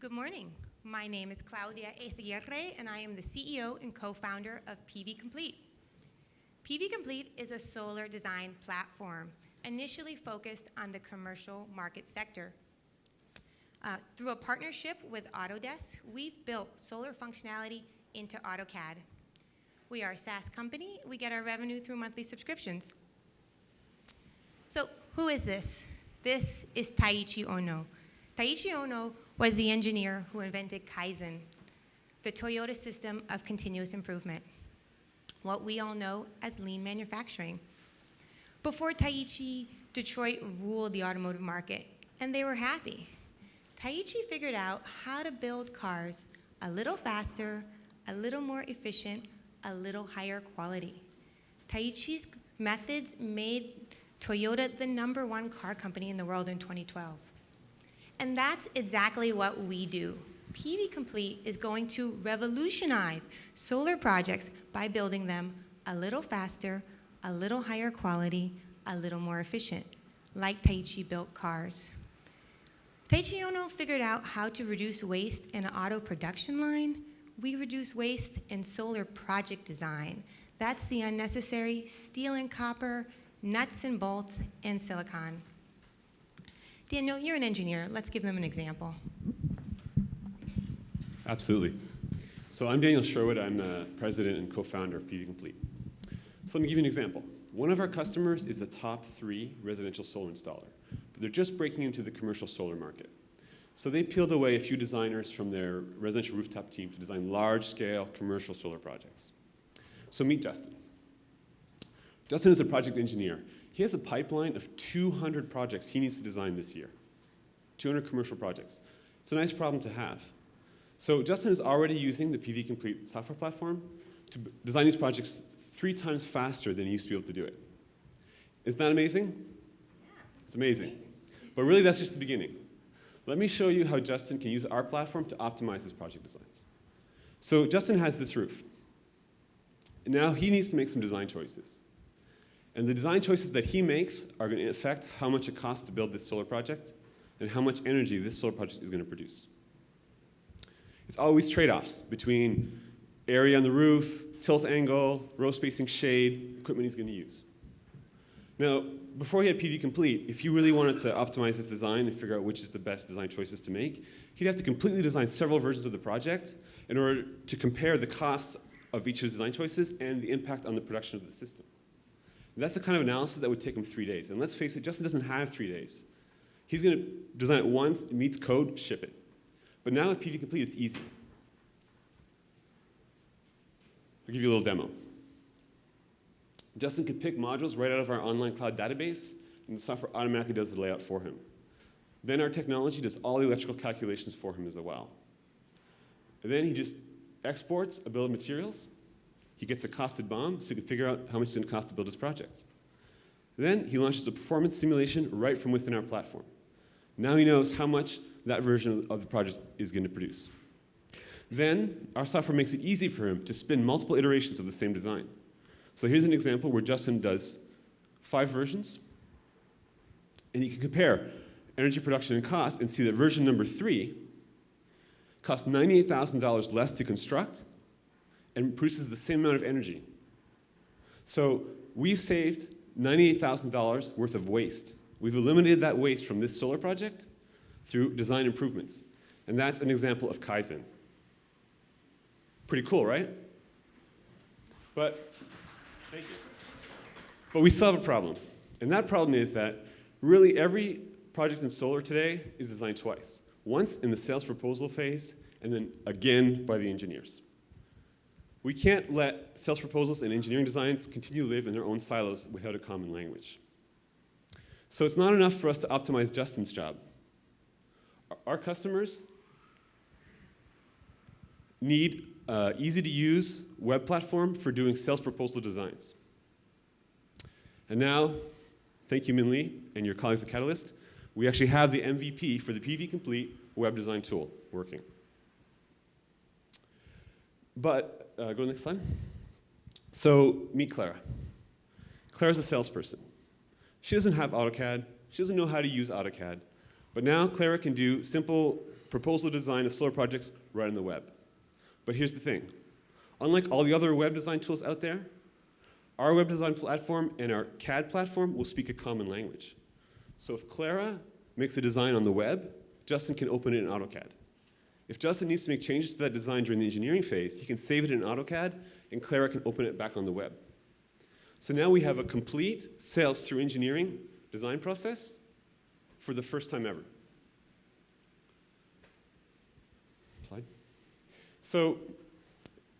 Good morning. My name is Claudia Eyzaguirre, and I am the CEO and co-founder of PV Complete. PV Complete is a solar design platform initially focused on the commercial market sector. Uh, through a partnership with Autodesk, we've built solar functionality into AutoCAD. We are a SaaS company. We get our revenue through monthly subscriptions. So who is this? This is Taiichi Ohno. Taiichi Ohno was the engineer who invented Kaizen, the Toyota system of continuous improvement, what we all know as lean manufacturing. Before Taiichi, Detroit ruled the automotive market, and they were happy. Taiichi figured out how to build cars a little faster, a little more efficient, a little higher quality. Taiichi's methods made Toyota the number one car company in the world in 2012. And that's exactly what we do. PV Complete is going to revolutionize solar projects by building them a little faster, a little higher quality, a little more efficient, like Taiichi built cars. Taiichi Ohno figured out how to reduce waste in an auto production line. We reduce waste in solar project design. That's the unnecessary steel and copper, nuts and bolts, and silicon. Daniel, you're an engineer. Let's give them an example. Absolutely. So I'm Daniel Sherwood. I'm the president and co-founder of PV Complete. So let me give you an example. One of our customers is a top three residential solar installer, but they're just breaking into the commercial solar market. So they peeled away a few designers from their residential rooftop team to design large-scale commercial solar projects. So meet Justin. Justin is a project engineer. He has a pipeline of 200 projects he needs to design this year. 200 commercial projects. It's a nice problem to have. So Justin is already using the PV Complete software platform to design these projects three times faster than he used to be able to do it. Isn't that amazing? It's amazing. But really, that's just the beginning. Let me show you how Justin can use our platform to optimize his project designs. So Justin has this roof. now he needs to make some design choices. And the design choices that he makes are going to affect how much it costs to build this solar project and how much energy this solar project is going to produce. It's always trade-offs between area on the roof, tilt angle, row spacing, shade, equipment he's going to use. Now, before he had PV Complete, if you really wanted to optimize his design and figure out which is the best design choices to make, he'd have to completely design several versions of the project in order to compare the cost of each of his design choices and the impact on the production of the system. That's the kind of analysis that would take him three days. And let's face it, Justin doesn't have three days. He's going to design it once, it meets code, ship it. But now with PV Complete, it's easy. I'll give you a little demo. Justin can pick modules right out of our online cloud database, and the software automatically does the layout for him. Then our technology does all the electrical calculations for him as well. And then he just exports a bill of materials, he gets a costed BOM so he can figure out how much it's going to cost to build his project. Then he launches a performance simulation right from within our platform. Now he knows how much that version of the project is going to produce. Then our software makes it easy for him to spin multiple iterations of the same design. So here's an example where Justin does five versions, and you can compare energy production and cost and see that version number three costs $98,000 less to construct and produces the same amount of energy. So we've saved $98,000 worth of waste. We've eliminated that waste from this solar project through design improvements. And that's an example of Kaizen. Pretty cool, right? But, thank you. But we still have a problem. And that problem is that really every project in solar today is designed twice. Once in the sales proposal phase, and then again by the engineers. We can't let sales proposals and engineering designs continue to live in their own silos without a common language. So it's not enough for us to optimize Justin's job. Our customers need uh, easy-to-use web platform for doing sales proposal designs. And now, thank you, Min Lee, and your colleagues at Catalyst, we actually have the MVP for the PV Complete web design tool working. But uh, go to the next slide. So meet Clara. Clara's a salesperson. She doesn't have AutoCAD. She doesn't know how to use AutoCAD. But now Clara can do simple proposal design of solar projects right on the web. But here's the thing. Unlike all the other web design tools out there, our web design platform and our CAD platform will speak a common language. So if Clara makes a design on the web, Justin can open it in AutoCAD. If Justin needs to make changes to that design during the engineering phase, he can save it in AutoCAD, and Clara can open it back on the web. So now we have a complete sales through engineering design process for the first time ever. Slide. So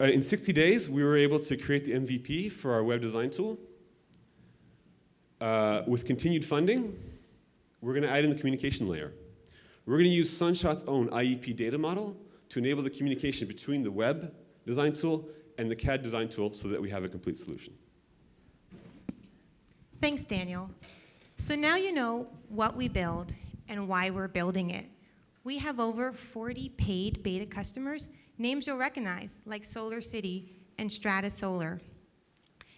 uh, in 60 days, we were able to create the MVP for our web design tool. Uh, with continued funding, we're going to add in the communication layer. We're going to use Sunshot's own IEP data model to enable the communication between the web design tool and the CAD design tool so that we have a complete solution. Thanks, Daniel. So now you know what we build and why we're building it. We have over 40 paid beta customers, names you'll recognize, like SolarCity and Strata Solar.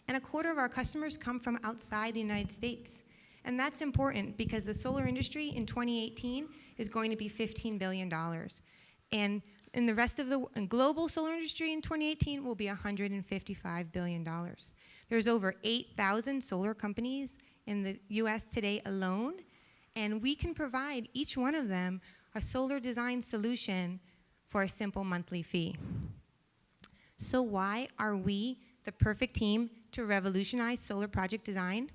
And a quarter of our customers come from outside the United States. And that's important because the solar industry in 2018 is going to be $15 billion. And in the rest of the global solar industry in 2018 will be $155 billion. There's over 8,000 solar companies in the US today alone, and we can provide each one of them a solar design solution for a simple monthly fee. So why are we the perfect team to revolutionize solar project design?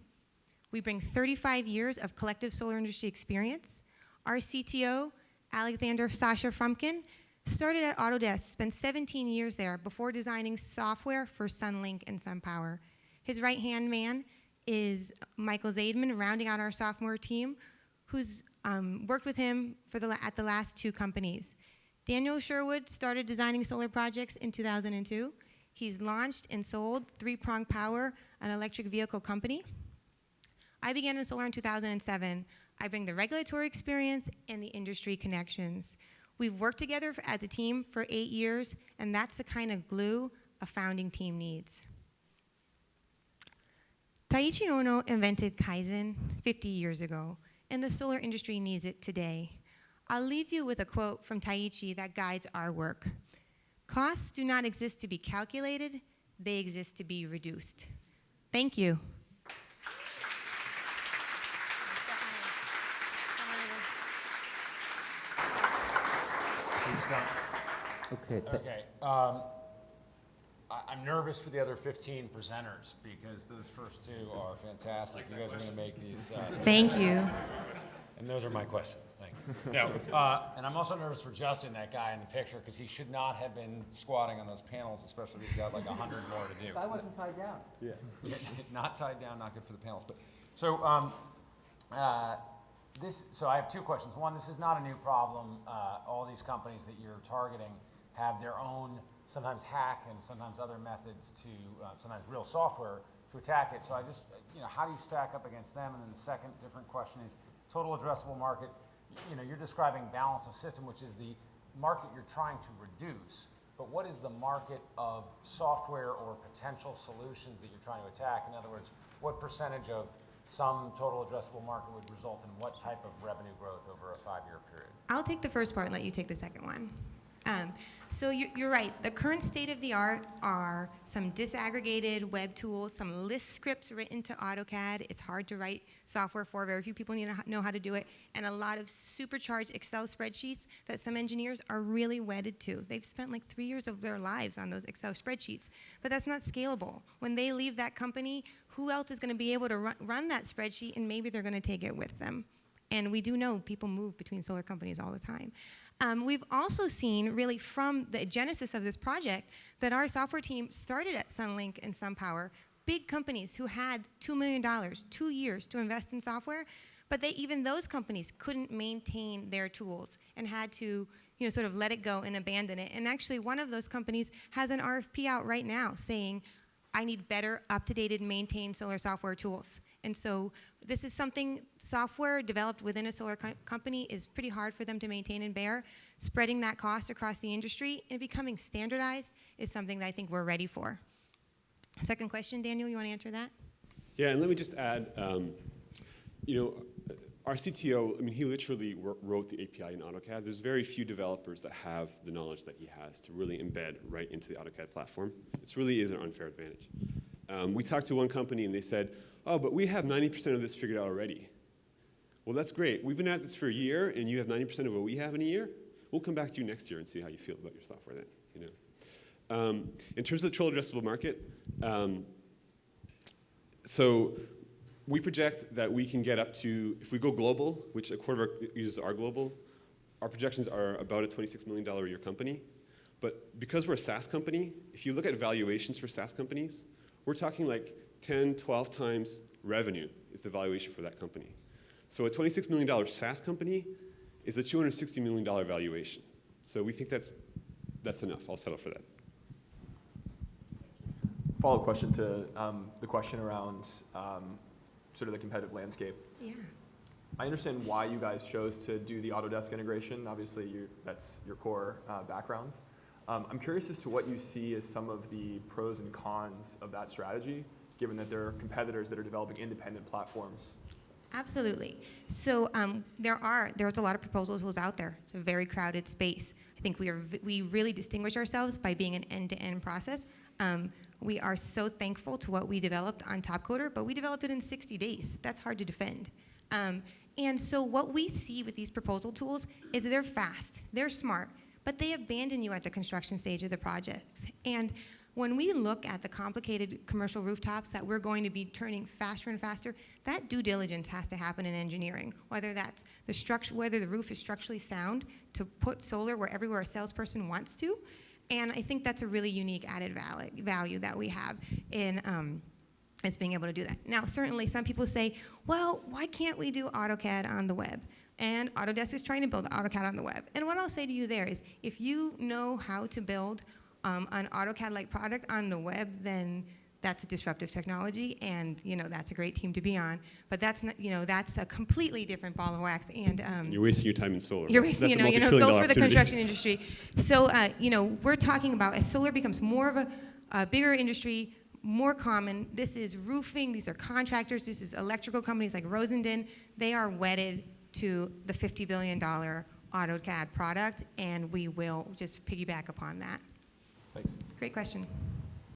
We bring 35 years of collective solar industry experience. Our CTO, Alexander Sasha Frumkin, started at Autodesk, spent 17 years there before designing software for Sunlink and SunPower. His right-hand man is Michael Zaidman, rounding out our sophomore team, who's um, worked with him for the, at the last two companies. Daniel Sherwood started designing solar projects in 2002. He's launched and sold Three Prong Power, an electric vehicle company. I began in solar in 2007. I bring the regulatory experience and the industry connections. We've worked together as a team for eight years, and that's the kind of glue a founding team needs. Taiichi Ohno invented Kaizen 50 years ago, and the solar industry needs it today. I'll leave you with a quote from Taiichi that guides our work. Costs do not exist to be calculated, they exist to be reduced. Thank you. Who's done? Okay, th- Okay, um, I, I'm nervous for the other fifteen presenters because those first two are fantastic. You guys are gonna make these, uh, Thank you. and those are my questions, thank you. No, uh, and I'm also nervous for Justin, that guy in the picture, because he should not have been squatting on those panels, especially if he's got like a hundred more to do. I wasn't tied down. Yeah, Not tied down, not good for the panels, but, so, um, uh, this, so I have two questions. One, this is not a new problem. Uh, all these companies that you're targeting have their own, sometimes hack and sometimes other methods to, uh, sometimes real software to attack it. So I just, you know, how do you stack up against them? And then the second different question is total addressable market. You know, you're describing balance of system, which is the market you're trying to reduce. But what is the market of software or potential solutions that you're trying to attack? In other words, what percentage of some total addressable market would result in what type of revenue growth over a five-year period? I'll take the first part and let you take the second one. Um, so you, you're right. The current state of the art are some disaggregated web tools, some Lisp scripts written to AutoCAD. It's hard to write software for. Very few people need to know how to do it, and a lot of supercharged Excel spreadsheets that some engineers are really wedded to. They've spent like three years of their lives on those Excel spreadsheets, but that's not scalable. When they leave that company, who else is going to be able to run, run that spreadsheet, and maybe they're going to take it with them. And we do know people move between solar companies all the time. Um, we've also seen, really from the genesis of this project, that our software team started at Sunlink and SunPower, big companies who had $2 million, two years to invest in software, but they, even those companies couldn't maintain their tools and had to you know, sort of let it go and abandon it. And actually, one of those companies has an RFP out right now saying, I need better, up-to-date, maintained solar software tools. And so this is something software developed within a solar co company is pretty hard for them to maintain and bear. Spreading that cost across the industry and becoming standardized is something that I think we're ready for. Second question, Daniel, you want to answer that? Yeah, and let me just add, um, you know, our CTO, I mean, he literally wrote the API in AutoCAD. There's very few developers that have the knowledge that he has to really embed right into the AutoCAD platform. This really is an unfair advantage. Um, we talked to one company and they said, oh, but we have 90% of this figured out already. Well, that's great. We've been at this for a year and you have 90% of what we have in a year. We'll come back to you next year and see how you feel about your software then, you know. Um, in terms of the total addressable market, um, so we project that we can get up to, if we go global, which a quarter of our users are global, our projections are about a $26 million a year company. But because we're a SaaS company, if you look at valuations for SaaS companies, we're talking like 10, 12 times revenue is the valuation for that company. So a $26 million SaaS company is a $260 million valuation. So we think that's, that's enough. I'll settle for that. Follow-up question to um, the question around um, sort of the competitive landscape. Yeah. I understand why you guys chose to do the Autodesk integration. Obviously, you, that's your core uh, backgrounds. Um, I'm curious as to what you see as some of the pros and cons of that strategy, given that there are competitors that are developing independent platforms. Absolutely. So um, there are there's a lot of proposal tools out there. It's a very crowded space. I think we are we really distinguish ourselves by being an end-to-end process. Um, we are so thankful to what we developed on Topcoder, but we developed it in 60 days. That's hard to defend. Um, and so what we see with these proposal tools is they're fast, they're smart, but they abandon you at the construction stage of the projects. And when we look at the complicated commercial rooftops that we're going to be turning faster and faster, that due diligence has to happen in engineering. Whether that's the structure, whether the roof is structurally sound to put solar where everywhere a salesperson wants to, and I think that's a really unique added val- value that we have in. Um, is being able to do that. Now, certainly, some people say, well, why can't we do AutoCAD on the web? And Autodesk is trying to build AutoCAD on the web. And what I'll say to you there is, if you know how to build um, an AutoCAD-like product on the web, then that's a disruptive technology, and you know that's a great team to be on. But that's not, you know, that's a completely different ball of wax. And um, You're wasting your time in solar. you're That's- wasting, you know, you know, go for the construction industry. So, uh, you know, we're talking about as solar becomes more of a, a bigger industry, more common. This is roofing. These are contractors. This is electrical companies like Rosendin. They are wedded to the $50 billion AutoCAD product, and we will just piggyback upon that. Thanks. Great question.